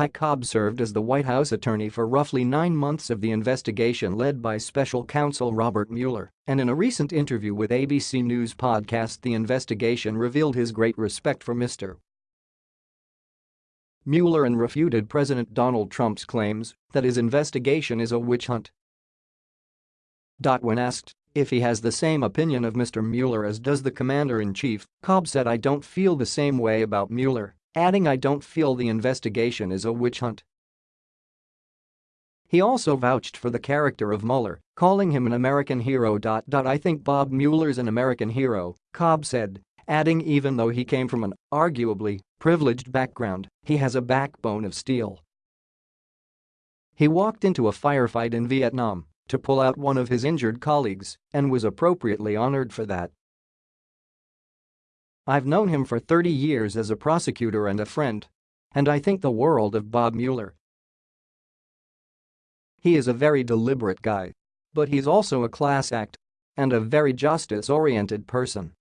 Ty Cobb served as the White House attorney for roughly nine months of the investigation led by special counsel Robert Mueller, and in a recent interview with ABC News podcast The Investigation revealed his great respect for Mr. Mueller and refuted President Donald Trump's claims that his investigation is a witch hunt. When asked if he has the same opinion of Mr. Mueller as does the commander-in-chief, Cobb said I don't feel the same way about Mueller, adding I don't feel the investigation is a witch hunt. He also vouched for the character of Mueller, calling him an American hero. I think Bob Mueller's an American hero, Cobb said, adding even though he came from an, arguably, privileged background, he has a backbone of steel. He walked into a firefight in Vietnam to pull out one of his injured colleagues and was appropriately honored for that. I've known him for 30 years as a prosecutor and a friend. And I think the world of Bob Mueller. He is a very deliberate guy. But he's also a class act. And a very justice-oriented person.